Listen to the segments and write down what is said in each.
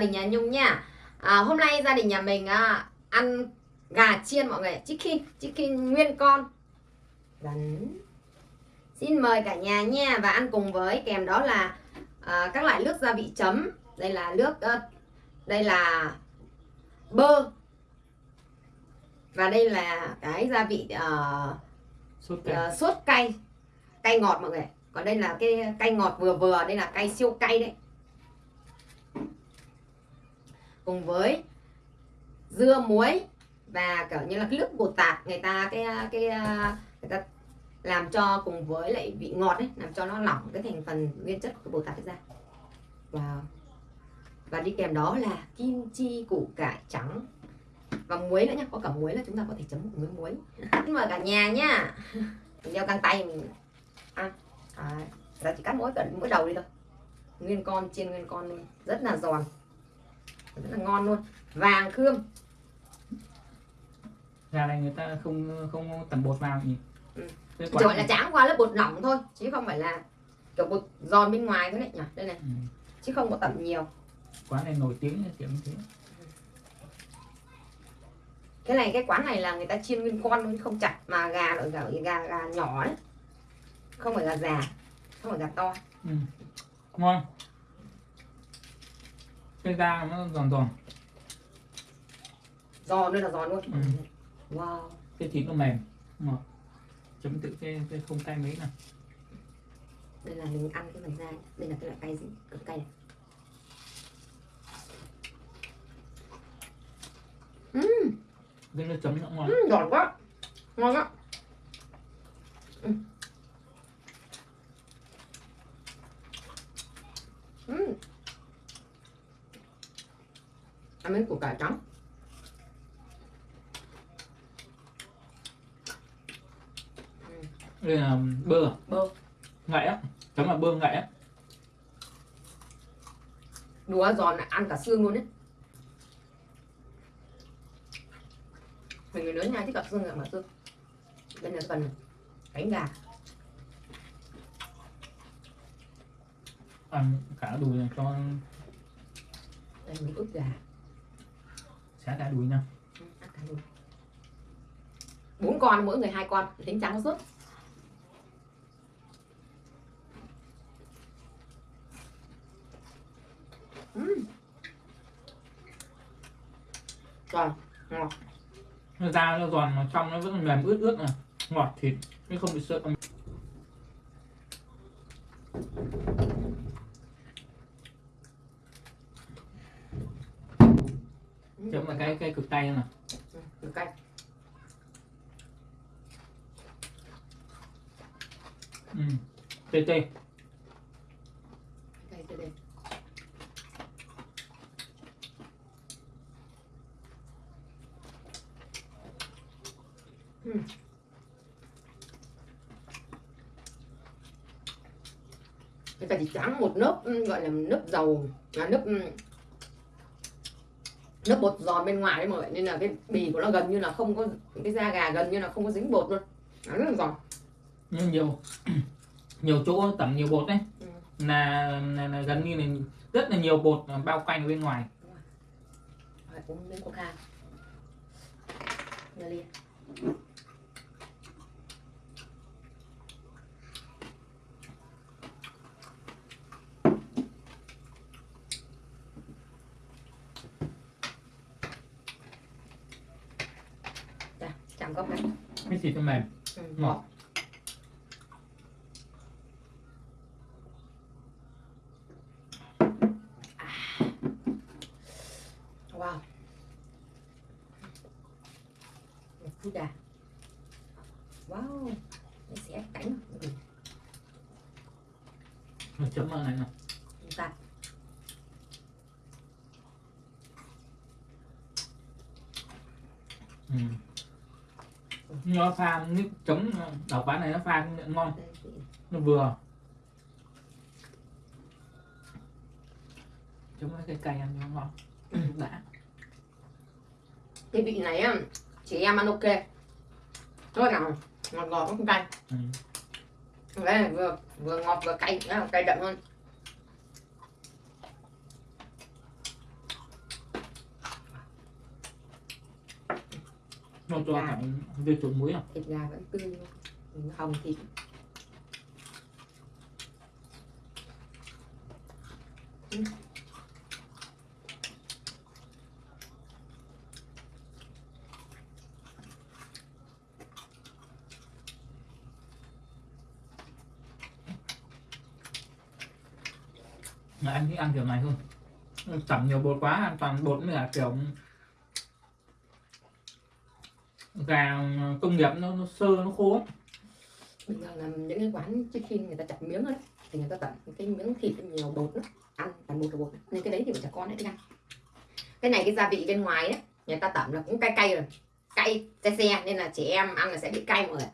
đình nhà Nhung nha. À, Hôm nay gia đình nhà mình à, ăn gà chiên mọi người Chicken, chicken nguyên con. Gần Xin mời cả nhà nha Và ăn cùng với kèm đó là à, các loại nước gia vị chấm. Đây là nước à, Đây là bơ. Và đây là cái gia vị uh, sốt cay. uh, sốt cay. Cay ngọt mọi người còn đây là cái cay ngọt vừa vừa đây là cay siêu cay đấy cùng với dưa muối và kiểu như là cái nước bột tạt người ta cái cái người ta làm cho cùng với lại vị ngọt ấy làm cho nó lỏng cái thành phần nguyên chất của bột tạt ra. Và và đi kèm đó là kim chi củ cải trắng và muối nữa nhá có cả muối là chúng ta có thể chấm cùng với muối. Mời cả nhà nhá. Mình đeo căng tay mình ăn. À, Ra chỉ cắt mỗi cận mỗi đầu đi thôi. Nguyên con chiên nguyên con luôn rất là giòn rất là ngon luôn. Vàng khương. Gà này người ta không không tẩm bột vào nhỉ? Ừ. Chỉ gọi là tráng qua lớp bột lỏng thôi chứ không phải là kiểu bột giòn bên ngoài thế này nhỉ? Đây này. Ừ. chứ không có tẩm nhiều. Quán này nổi tiếng kiểu như thế. Cái này cái quán này là người ta chiên nguyên con luôn không chặt mà gà loại gà gà, gà nhỏ đấy. Không phải gà già không phải gà to. Ừ. ngon cái da nó giòn giòn. Giòn đây là giòn luôn. Ừ. wow. Cái thịt nó mềm. Ngọt chấm tự cái, cái không cay mấy này đây là mình ăn cái phần da. Đây là cái loại cay gì? Cực cay này. Ừm, cái nước chấm nó ngon. Ừm, giòn quá. Ngon quá Ừm. Ừm. Ăn miếng củ cải trắng. Đây là bơ à? bơ. Ngậy á. Chấm là bơ ngậy á. Đùa giòn là ăn cả xương luôn đấy mình người lớn nha thích cả xương cả mà xương. Đây là phần cánh gà. Ăn cả đùi này cho đây mình ức gà xả cả đùi nha bốn con mỗi người hai con. Tính trắng suốt Ừm. Rồi, ngọt. Nó da nó giòn mà trong nó vẫn mềm ướt ướt này ngọt thịt chứ không bị sợ chấm là cái cái cực tay Ừ, ừ. tê tê Đây, đây, đây. Ừ. Cái chỉ trắng một lớp ừ, gọi là lớp dầu là lớp ừ, lớp bột giòn bên ngoài đấy mọi người nên là cái bì của nó gần như là không có cái da gà gần như là không có dính bột luôn. Nó rất là giòn. Nhưng nhiều nhiều chỗ tẩm nhiều bột đấy. Ừ. là, là, là gần như là rất là nhiều bột bao quanh bên ngoài. Uống miếng coca Nghe ly Đây, chạm cốc này cái thịt nó mềm. Ừ, Ngọt. wow. Chút gà wow. Nó sẽ cánh. Ừ, chấm vào này nè chúng ta ừ. Nó pha nước chấm đảo quán này nó pha ngon. Đây chị nó vừa. Chấm với cái cay ăn cho nó ngon. Đã. Cái vị này chị em ăn ok. Rất là ngọt ngọt không cay. Ừ. đây vừa vừa ngọt vừa cay cay đậm hơn nó cho cả về trộn muối à? Thịt gà vẫn tươi luôn hồng thịt. Mà anh thích ăn kiểu này hơn tẩm nhiều bột quá ăn toàn bột nữa kiểu gà công nghiệp nó, nó sơ nó khô ấy. bình thường là những cái quán trước khi người ta chặt miếng ấy thì người ta tận cái miếng thịt nhiều bột lắm ăn toàn bột là bột nên cái đấy thì bọn trẻ con ấy thích ăn cái này cái gia vị bên ngoài ấy người ta tẩm là cũng cay cay rồi cay xe xe nên là trẻ em ăn là sẽ bị cay mọi người ạ.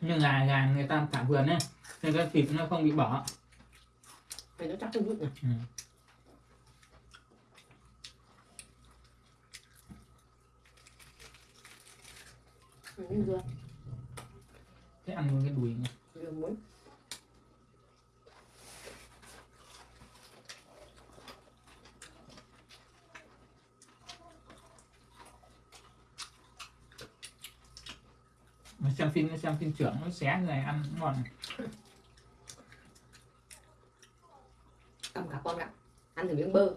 nhưng gà gà người ta thả vườn ấy nên cái thịt nó không bị bỏ Này nó chắc hơn chút này ừ. Dưa thế ăn luôn cái đùi này. dưa muối. Mà xem phim xem phim trưởng nó xé này ăn ngon. Cầm cả con ạ. Ăn thử miếng bơ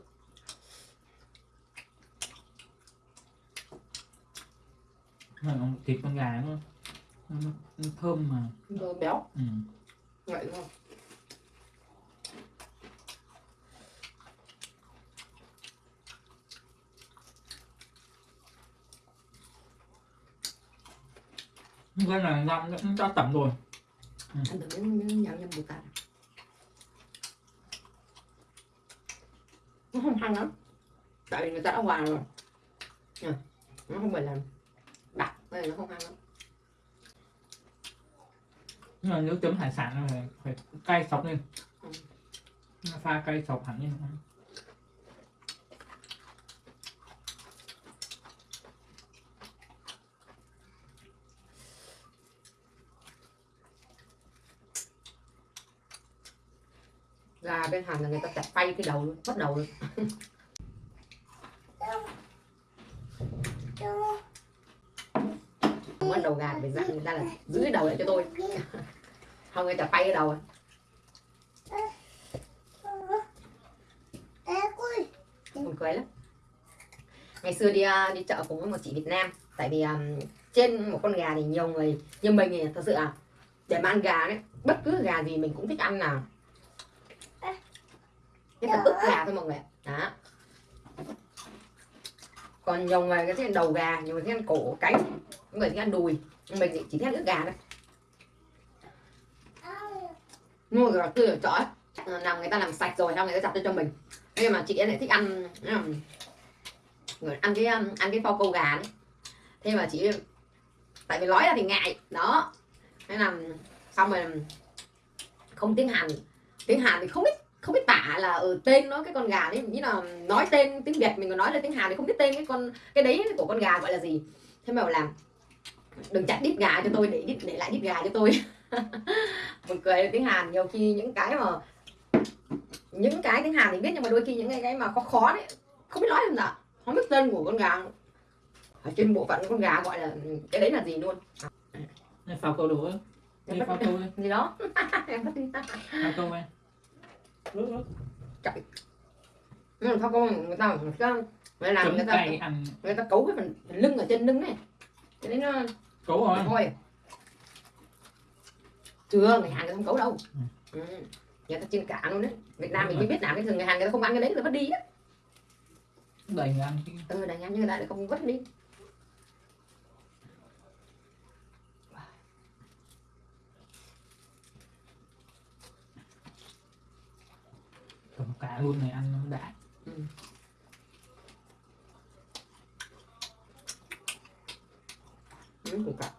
Mà nó- thịt con gà nó, nó, nó thơm mà. Bơ béo. Ừ. vậy không cái này ngâm nó đã tẩm rồi. Ăn thử miếng miếng nhào nhâm bột tạt nó không hăng lắm. Tại vì người ta đã hòa rồi. Nó không phải là đặc nên nó không hăng lắm. Nhưng mà nếu chấm hải sản là phải, phải cay sọc lên. Ừ. Pha cay sọc hẳn lên. Gà bên hàn là người ta chặt phay cái đầu luôn bắt đầu luôn bắt đầu gà phải dặn người ta là giữ cái đầu lại cho tôi. Không người ta bay cái đầu à. buồn cười lắm. Ngày xưa đi à, đi chợ cùng với một chị Việt Nam tại vì um, trên một con gà thì nhiều người như mình thì thật sự à để mà ăn gà đấy bất cứ gà gì mình cũng thích ăn nào. Cái là ức gà thôi mọi người đó còn nhiều người cái thích ăn đầu gà nhiều người thích ăn cổ cánh người thích ăn đùi. Mình thì chỉ thích ăn ức gà thôi. Mua gà tươi ở chỗ làm người ta làm sạch rồi, xong người ta chặt cho cho mình. Nhưng mà chị ấy lại thích ăn người ăn cái um, ăn cái phao câu gà đấy. Thế mà chị tại vì nói ra thì ngại, đó. Thế là um, xong rồi um, không tiếng hàn. Tiếng hàn thì không biết không biết tả là ở tên nó cái con gà đấy như là nói tên tiếng việt mình còn nói là tiếng hàn thì không biết tên cái con cái đấy của con gà gọi là gì. Thế mà bảo làm đừng chặt đít gà cho tôi để đít để lại đít gà cho tôi. Buồn cười tiếng hàn nhiều khi những cái mà những cái tiếng hàn thì biết nhưng mà đôi khi những cái mà khó khó đấy không biết nói làm nào. Không biết tên của con gà ở trên bộ phận con gà gọi là cái đấy là gì luôn. Này phao câu Đi phao câu gì đó. Em bắt đi. Phao câu ấy Rút nhưng mà con người ta người ta người làm người ta người ta cấu cái phần, phần lưng ở trên lưng này cái đấy nó cấu rồi thôi. Chưa người hàn người ta không cấu đâu. Ừ. ừ. người ta chiên cả luôn đấy. Việt nam mình mới biết làm cái thường người hàn người ta không ăn cái đấy người ta vứt đi á. Đẩy người ăn cái ừ đành ăn nhưng người ta lại không vứt đi cá luôn này ăn nó đã ừ. Ừ, củ cải.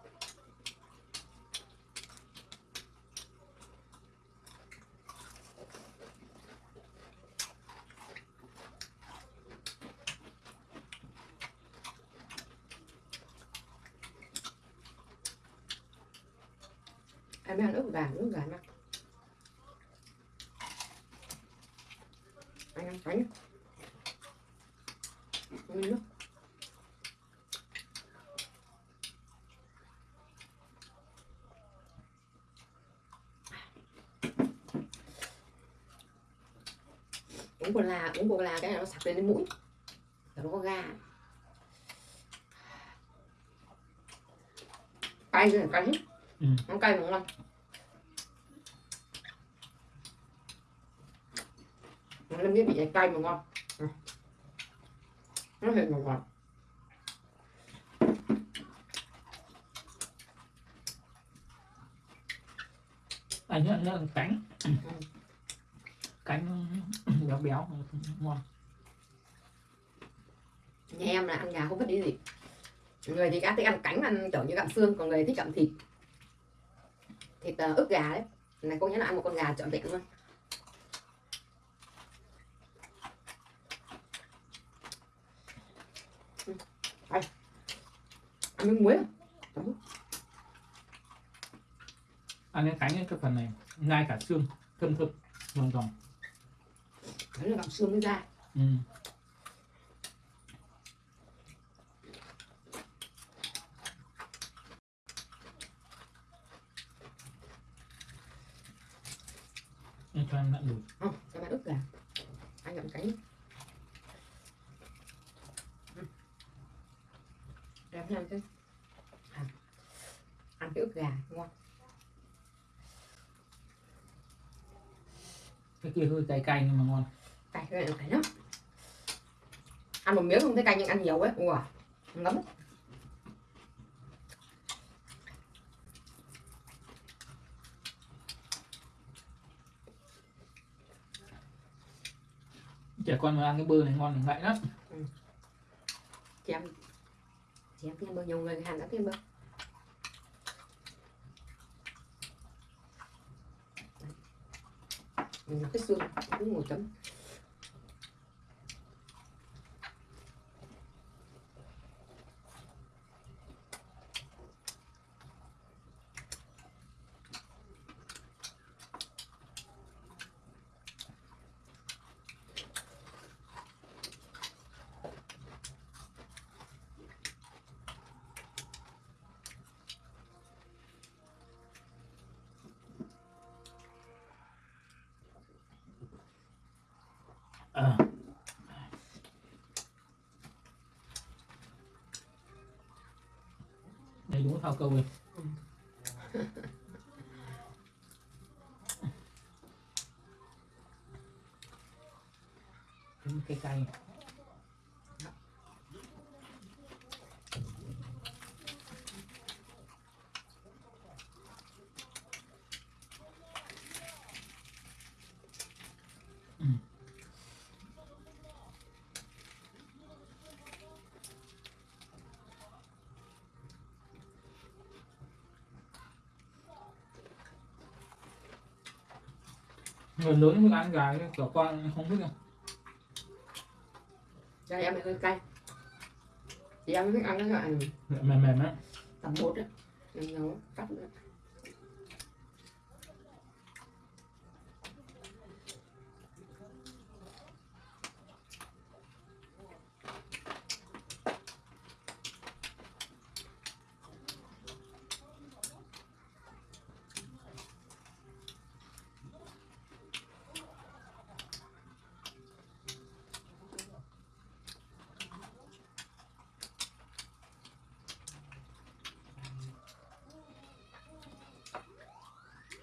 em ăn ức gà ức gà nè cánh uống uống cola uống cola cái này nó sặc lên đến mũi. Nó có ga. Cay rồi cay hết. Ừ. nó cay mà ngon nó cái vị cay mà ngon. Ừ. nó hơi ngọt ngọt. Anh nhớ nhớ cánh. Cánh béo béo ngon. Nhà em là ăn gà không biết đi gì. Người thì thích ăn cánh ăn kiểu như gặm xương còn người thích gặm thịt. Thịt uh, ức gà đấy. Này cô nhớ là ăn một con gà trọn vẹn luôn Ừ. Đây. ăn miếng muối à? ăn cái cánh ấy, cái phần này ngay cả xương thơm thơm ngon giòn đấy là gặm xương mới ra ừ. Anh cho em mặn đủ không cho bạn ức gà anh gặm cánh Ừ. đẹp nha chứ à. ăn cái ức gà ngon cái kia hơi cay cay nhưng mà ngon. Cay cái này cay lắm. Ăn một miếng không thấy cay nhưng ăn nhiều ấy. Ủa ngấm trẻ con mà ăn cái bơ này ngon thì vậy lắm. Chị em chị em thêm bơ nhiều người hàn đã thêm bơ mình nó cái xương cũng một chấm à đây phao câu này Chấm cái cay người lớn mới ăn gà kiểu con không biết đâu cho em này hơi cay. Chị em thích ăn cái loại mềm mềm á. tầm bột á. Em nấu cắt nữa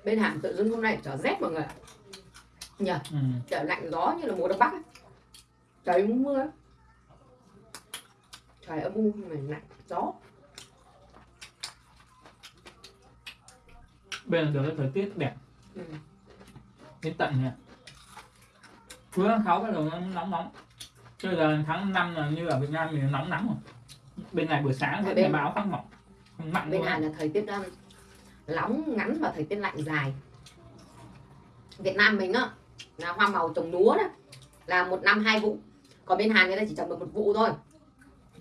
bên Hàn tự dưng hôm nay trở rét mọi người ạ. Nhờ ừ. trời lạnh gió như là mùa đông bắc ấy. trời muốn mưa ấy. trời âm u mà lạnh gió. Bên là được thời tiết đẹp. Ừ. đến tận nha cuối tháng sáu bắt đầu nó nóng nóng. Chứ giờ tháng 5 là như ở Việt Nam thì nóng nắng rồi. Bên này buổi sáng vẫn bên- bên... báo phát mỏng. Mặn bên Hàn là thời tiết um, lóng ngắn và thời tiết lạnh dài. Việt Nam mình á là hoa màu trồng lúa đó là một năm hai vụ. Còn bên Hàn người ta chỉ trồng được một vụ thôi.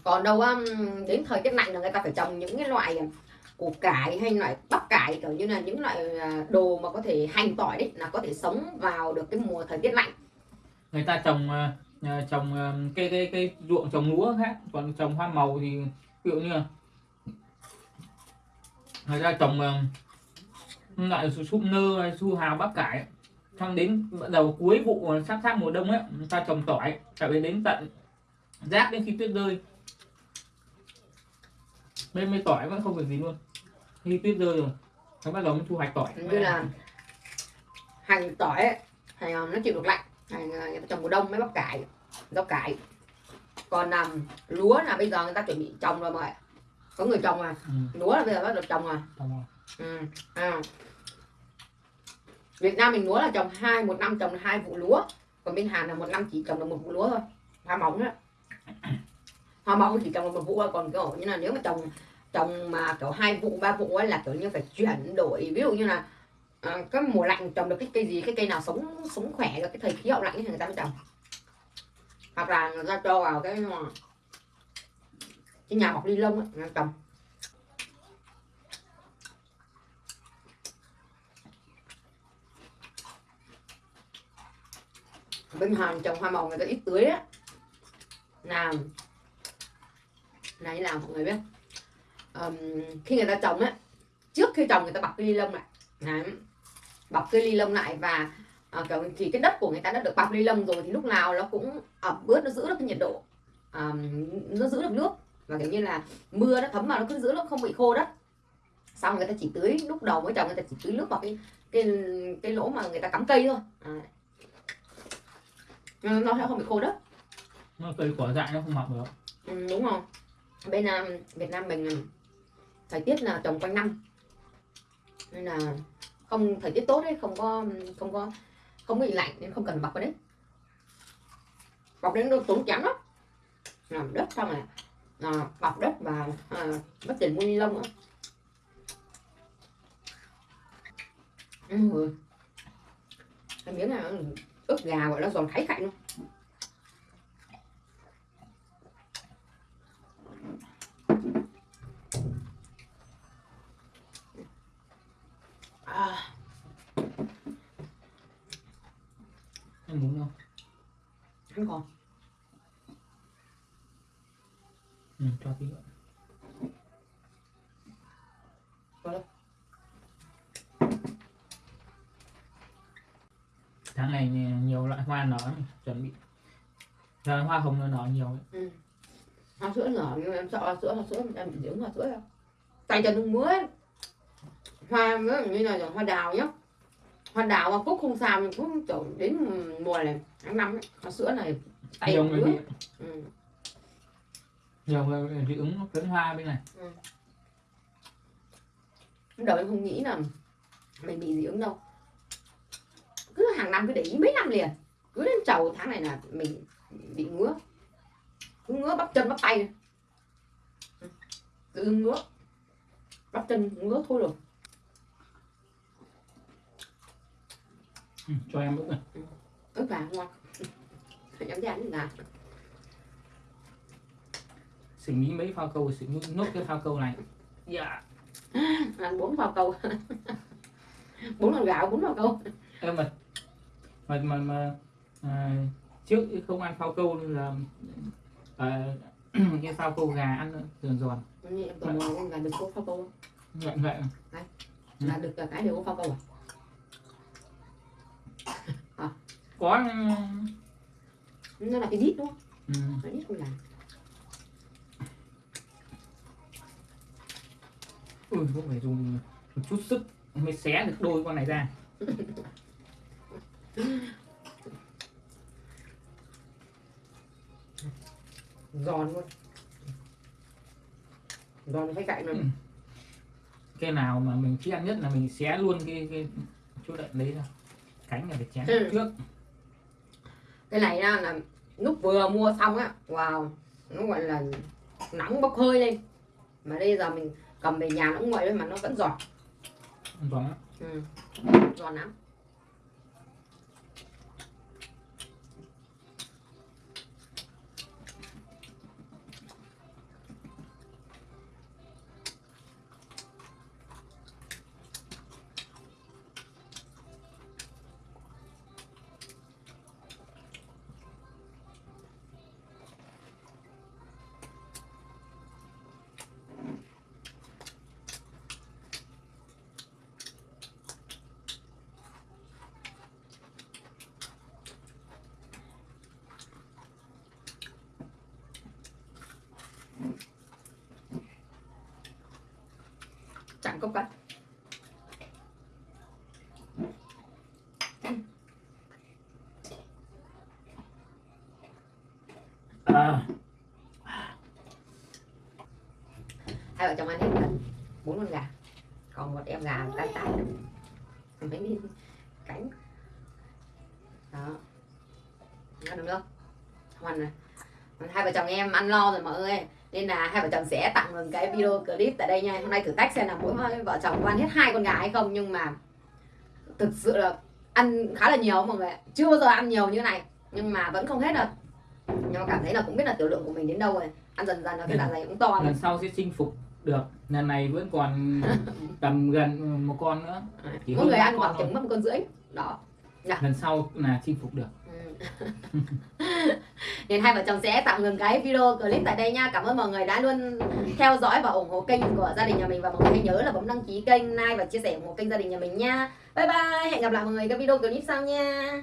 Còn đâu um, đến thời tiết lạnh là người ta phải trồng những cái loại um, củ cải hay loại bắp cải kiểu như là những loại à, đồ mà có thể hành tỏi đấy là có thể sống vào được cái mùa thời tiết lạnh. Người ta trồng à, à, trồng cái cây cây cây ruộng trồng lúa khác còn trồng hoa màu thì ví dụ như là người ta trồng loại súp nơ hay su hào bắp cải xong đến bắt đầu cuối vụ sắp sắp mùa đông ấy người ta trồng tỏi tại vì đến tận rác đến khi tuyết rơi. Bên mấy tỏi vẫn không được gì luôn. Khi tuyết rơi rồi nó bắt đầu mới thu hoạch tỏi. Như là hành tỏi ấy, hành ờ, nó chịu được lạnh. Hành ờ, người ta trồng mùa đông mới bắp cải rau cải. Còn làm lúa là bây giờ người ta chuẩn bị trồng rồi mọi người có người trồng à? Ừ, lúa là bây giờ bắt đầu trồng à trồng ừ. à. Việt Nam mình lúa là trồng hai một năm trồng hai vụ lúa. Còn bên Hàn là một năm chỉ trồng được một vụ lúa thôi. Hoa mỏng đó hoa mỏng chỉ trồng được một vụ thôi. Còn kiểu như là nếu mà trồng trồng mà kiểu hai vụ ba vụ ấy là kiểu như phải chuyển đổi. Ví dụ như là à, cái mùa lạnh trồng được cái cây gì cái cây nào sống sống khỏe được cái thời khí hậu lạnh thì người ta mới trồng. Hoặc là người ta cho vào cái cái nhà bọc ni lông á, ngang tầm. bên Hàn trồng hoa màu người ta ít tưới á. Là này làm mọi người biết. Um, khi người ta trồng á trước khi trồng người ta bọc cái ly lông lại. Đấy. bọc cái ly lông lại và à, kiểu thì cái đất của người ta đã được bọc ly lông rồi thì lúc nào nó cũng ẩm ướt nó giữ được cái nhiệt độ. Um, nó giữ được nước và kiểu như là mưa nó thấm vào nó cứ giữ nó không bị khô đất xong người ta chỉ tưới lúc đầu mới trồng người ta chỉ tưới nước vào cái cái cái lỗ mà người ta cắm cây thôi. À. nó sẽ không bị khô đất nó cây cỏ dại nó không mọc được. Ừ, đúng không bên um, Việt Nam mình um, thời tiết là trồng quanh năm. Nên là không thời tiết tốt đấy không có không có không bị lạnh nên không cần bọc vào đấy. Bọc đến nó tốn kém lắm. Làm đất xong rồi à, bọc đất và à, mất tiền mua ni lông nữa. Ừ. cái miếng này nó ướp gà gọi là giòn thái khạnh luôn. À, em muốn không? Không còn tí nữa tháng này nhiều loại hoa nở chuẩn bị. Giờ hoa hồng nó nở nhiều ấy. ừ. hoa sữa nhỏ nhưng em sợ hoa sữa hoa sữa em bị dị ứng hoa sữa đâu. Tay chân không ấy. hoa dụ như là hoa đào nhá. Hoa đào hoa cúc không sao nhưng cũng kiểu đến mùa này tháng năm ấy, hoa sữa này tay nhiều ngứa ừ. người dị ứng phấn hoa bên này. Lúc đầu em không nghĩ là mình bị dị ứng đâu. Cứ hàng năm cứ để ý mấy năm liền. Cứ đến chầu tháng này là mình bị ngứa. Cứ ngứa bắp chân bắp tay. Này. cứ ngứa. Bắp chân ngứa thôi rồi. Ừ, cho em ướp này ớt gà ngon. Nhắm ra như gà xử lý mấy phao câu xử lý nốt cái phao câu này. Dạ. Ăn bốn vào câu. Bốn con gạo bốn vào câu. Em mà mà mà, mà à, trước không ăn phao câu là à, cái phao câu gà ăn giòn giòn. Như em toàn con gà đực có phao câu không? vậy vậy là cái đều có phao câu à? Có nó là cái dít đúng không? ừ, cái dít con gà ui cũng phải dùng một chút sức mới xé được đôi con này ra. Giòn luôn. Giòn phải cạnh rồi Ừ. cái nào mà mình thích ăn nhất là mình xé luôn cái cái chỗ đệm đấy ra. Cánh là phải chén Ừ. trước. Cái này á, là lúc vừa mua xong á wow nó gọi là nóng bốc hơi lên. Mà bây giờ mình cầm về nhà nó cũng nguội mà nó vẫn giòn giòn lắm ừ. giòn lắm cạn cốc cắt à, hai vợ chồng ăn hết gần bốn con gà. Còn một em gà tan tan mấy miếng cánh. Đó. Ăn được không không này hai vợ chồng em ăn lo rồi mọi người nên là hai vợ chồng sẽ tặng một cái video clip tại đây nha. Hôm nay thử thách xem là mỗi vợ chồng có ăn hết hai con gà hay không. Nhưng mà thực sự là ăn khá là nhiều mọi người chưa bao giờ ăn nhiều như này. Nhưng mà vẫn không hết được nhưng mà cảm thấy là cũng biết là tiểu lượng của mình đến đâu rồi. Ăn dần dần là cái dạ dày cũng to rồi. lần sau sẽ chinh phục được. Lần này vẫn còn tầm gần một con nữa. Chỉ mỗi người ăn khoảng chừng mất một con rưỡi. Đó. Lần sau là chinh phục được. nên hai vợ chồng sẽ tạm ngừng cái video clip tại đây nha. Cảm ơn mọi người đã luôn theo dõi và ủng hộ kênh của gia đình nhà mình. Và mọi người hãy nhớ là bấm đăng ký kênh, like và chia sẻ ủng hộ kênh gia đình nhà mình nha. Bye bye, hẹn gặp lại mọi người các video clip sau nha.